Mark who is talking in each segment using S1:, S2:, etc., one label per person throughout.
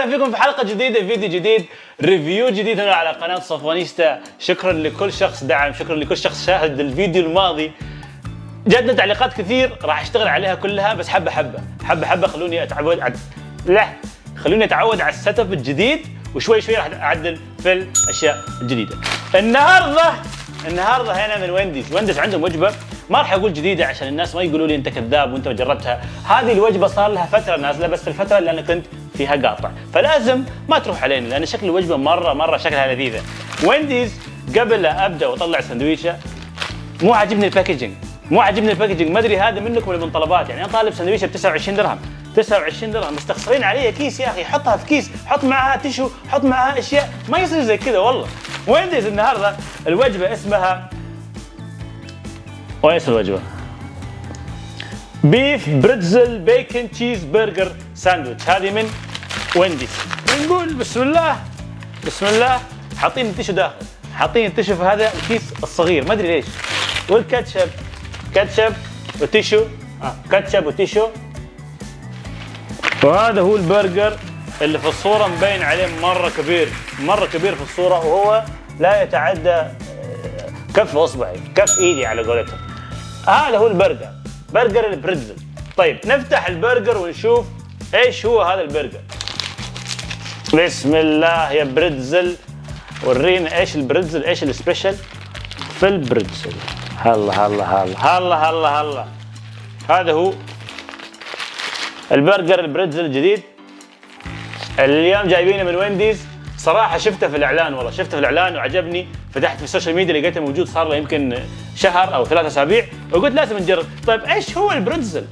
S1: وسهلا فيكم في حلقة جديدة فيديو جديد review جديد هنا على قناة صفوانيستا. شكرا لكل شخص دعم شكرا لكل شخص شاهد الفيديو الماضي. جاتنا تعليقات كثير راح أشتغل عليها كلها بس حبة حبة حبة حبة. خلوني أتعود عد... لا خلوني أتعود على ال setup الجديد وشوي شوي راح أعدل في الأشياء الجديدة. النهارده النهارده هنا من وينديز. وينديز عندهم وجبة ما راح أقول جديدة عشان الناس ما يقولوا لي أنت كذاب وأنت ما جربتها. هذه الوجبة صار لها فترة نازلة بس الفترة اللي أنا كنت فيها قاطع فلازم ما تروح علينا لأن شكل الوجبة مره مرة شكلها لذيذة. وينديز قبل لا أبدأ وأطلع سندويشة مو عاجبني ال packaging. مو عاجبني ال packaging. ما أدري هذا منكم ولا من طلبات. يعني أنا طالب سندويشة ب 29 درهم. 29 درهم. مستخسرين علي كيس يا أخي. حطها في كيس. حط معها tissue حط معها أشياء. ما يصير زي كذا والله. وينديز النهارده الوجبة اسمها اسم الوجبة؟ beef pretzel bacon cheeseburger sandwich هذه من Wendy's نقول بسم الله بسم الله. حاطين ال tissue داخل حاطين ال tissue في هذا الكيس الصغير ما أدري ليش. والكاتشب كاتشب و tissue. آه. كاتشب و tissue. وهذا هو البرجر اللي في الصورة مبين عليه مرة كبير مرة كبير في الصورة وهو لا يتعدى آه، كف أصبعي كف إيدي على قولتهم. هذا هو البرجر برجر ال pretzel طيب نفتح البرجر ونشوف إيش هو هذا البرجر. بسم الله يا pretzel ورينا إيش ال pretzel إيش ال special؟ في ال pretzel هلا هلا هلا هلا هلا هلا. هذا هو البرجر ال pretzel الجديد. اليوم جايبينه من Wendy's. صراحة شفته في الإعلان والله شفته في الإعلان وعجبني. فتحت في ال social media لقيته موجود صار له يمكن شهر أو ثلاثة أسابيع. وقلت لازم نجرب. طيب إيش هو ال pretzel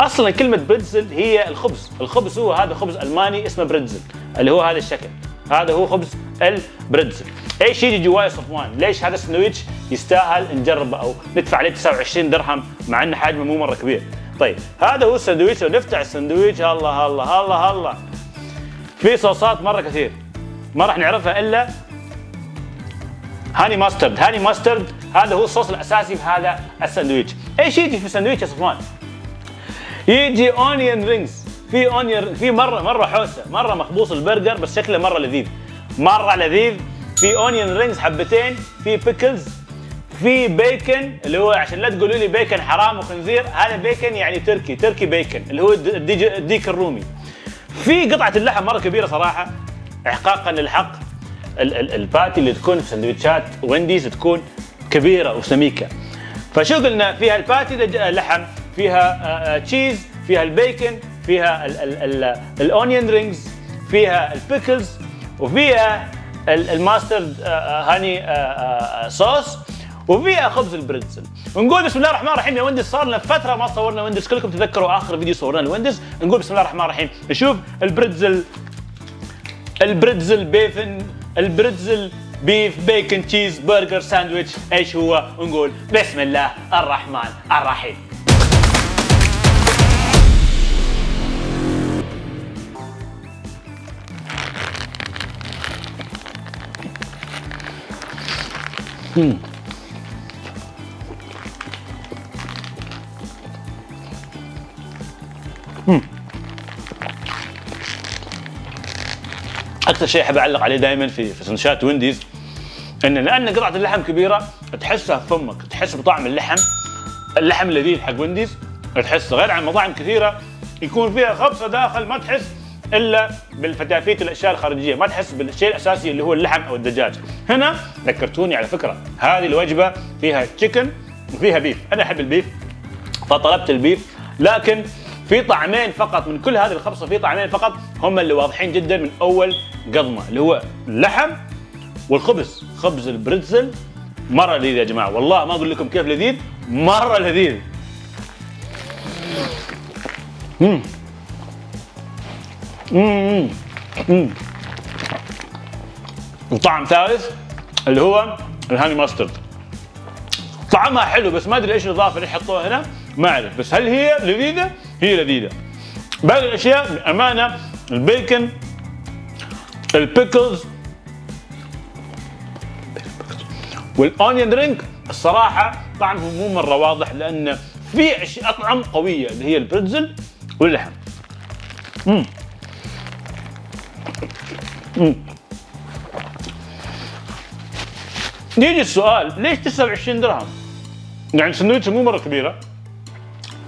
S1: أصلا كلمة pretzel هي الخبز. الخبز هو هذا خبز ألماني اسمه pretzel اللي هو هذا الشكل. هذا هو خبز ال pretzel إيش يجي جواه صفوان ليش هذا السندويتش يستاهل نجربه أو ندفع عليه 29 درهم مع إنه حجمه مو مرة كبير؟ طيب هذا هو السندويتش. ونفتح السندويتش الله الله الله الله. في صوصات مرة كثير. ما راح نعرفها إلا honey mustard. honey mustard هذا هو الصوص الأساسي في هذا الساندويتش إيش يجي في الساندويتش يا صفوان يجي onion rings في onion في مره مرة حوسة. مرة مخبوص البرجر بس شكله مرة لذيذ. مرة لذيذ. في onion rings حبتين. في pickles في بيكن اللي هو عشان لا تقولوا لي بيكن حرام وخنزير هذا بيكن يعني turkey turkey bacon اللي هو الديك, الرومي. في قطعة اللحم مرة كبيرة صراحة احقاقا للحق. ال patty اللي تكون في سندوتشات Wendy's تكون كبيرة وسميكة. فشو قلنا؟ فيها ال patty لحم. فيها cheese فيها البيكن فيها ال onion rings فيها ال pickles وفيها ال mustard honey sauce وفيها خبز ال pretzel ونقول بسم الله الرحمن الرحيم يا Wendy's. صار لنا فترة ما صورنا Wendy's. كلكم تذكروا آخر فيديو صورنا ال Wendy's نقول بسم الله الرحمن الرحيم. نشوف ال pretzel ال pretzel beef ال pretzel beef bacon cheeseburger sandwich إيش هو؟ ونقول بسم الله الرحمن الرحيم. Hmm. أكثر شيء أحب أعلق عليه دائما في في سندوتشات Wendy's إن لأن قطعة اللحم كبيرة تحسها في فمك تحس بطعم اللحم اللحم اللذيذ حق Wendy's تحس غير عن مطاعم كثيرة يكون فيها خبصة داخل ما تحس إلا بالفتافيت والأشياء الخارجية. ما تحس بالشيء الأساسي اللي هو اللحم أو الدجاج. هنا ذكرتوني على فكرة هذه الوجبة فيها تشيكن وفيها بيف أنا أحب البيف فطلبت البيف لكن في طعمين فقط من كل هذه الخبصة في طعمين فقط هم اللي واضحين جدا من أول قضمة اللي هو اللحم والخبز. خبز البريتزل مرة لذيذ يا جماعة. والله ما أقول لكم كيف لذيذ مرة لذيذ. مم. مم. مم. وطعم ثالث اللي هو ال honey mustard طعمها حلو بس ما أدري إيش الإضافة اللي حطوها هنا ما أعرف بس هل هي لذيذة؟ هي لذيذة باقي الأشياء بأمانة ال bacon ال pickles وال onion ring الصراحة طعمه مو مرة واضح لأن في أطعم قوية اللي هي البريتزل واللحم امم يجي السؤال ليش 29 درهم؟ يعني سندويتش مو مرة كبيرة.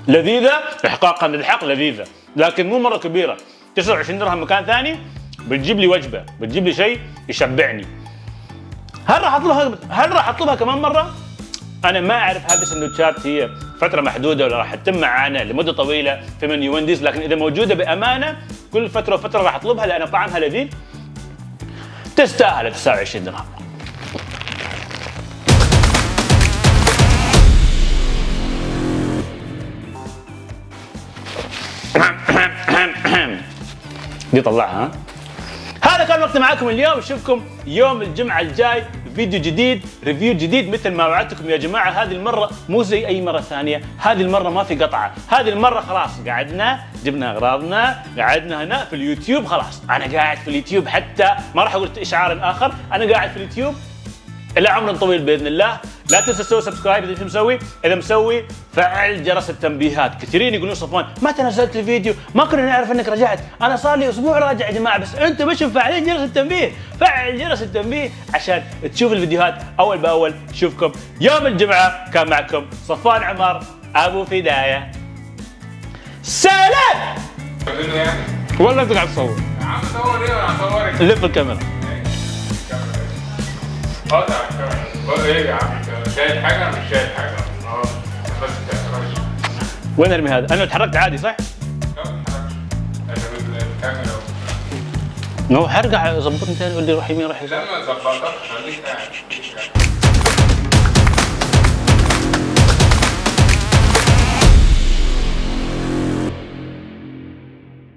S1: لذيذة احقاقا للحق لذيذة. لكن مو مرة كبيرة. 29 درهم مكان ثاني بتجيب لي وجبة بتجيب لي شيء يشبعني. هل راح اطلبها هل راح أطلبها كمان مرة؟ أنا ما أعرف هذه السندوتشات هي فترة محدودة ولا راح تتم معانا لمدة طويلة في منيو وينديز لكن إذا موجودة بأمانة كل فترة وفترة راح أطلبها لأن طعمها لذيذ. تستاهل 29 درهم. دي طلعها ها؟ هذا كان وقتي معاكم اليوم. اشوفكم يوم الجمعة الجاي. فيديو جديد review جديد مثل ما وعدتكم يا جماعة. هذه المرة مو زي أي مرة ثانية. هذه المرة ما في قطعة. هذه المرة خلاص قعدنا جبنا أغراضنا قعدنا هنا في اليوتيوب خلاص. أنا قاعد في اليوتيوب حتى ما راح أقول اشعار آخر. أنا قاعد في اليوتيوب إلى عمر طويل بإذن الله. لا تنسى تسوي subscribe إذا مسوي. إذا مسوي فعل جرس التنبيهات. كثيرين يقولون صفوان متى نزلت الفيديو ما كنا نعرف إنك رجعت. أنا صار لي أسبوع راجع يا جماعة بس أنتم مش مفعلين جرس التنبيه. فعل جرس التنبيه عشان تشوف الفيديوهات أول بأول. نشوفكم يوم الجمعة كان معكم صفوان عمر أبو فداية. سلام! والله انت قاعد تصور.
S2: عم صور إيه وأنا هصورك
S1: لف الكاميرا
S2: بقول إيه يا عم شايل حاجة مش شايل حاجة. آه
S1: وين أرمي هذا؟ أنا تحركت عادي صح؟
S2: لا ما
S1: هو حرقع ظبطني ثاني يقول لي روح يمين روح يسار
S2: لما ظبطك خليك قاعد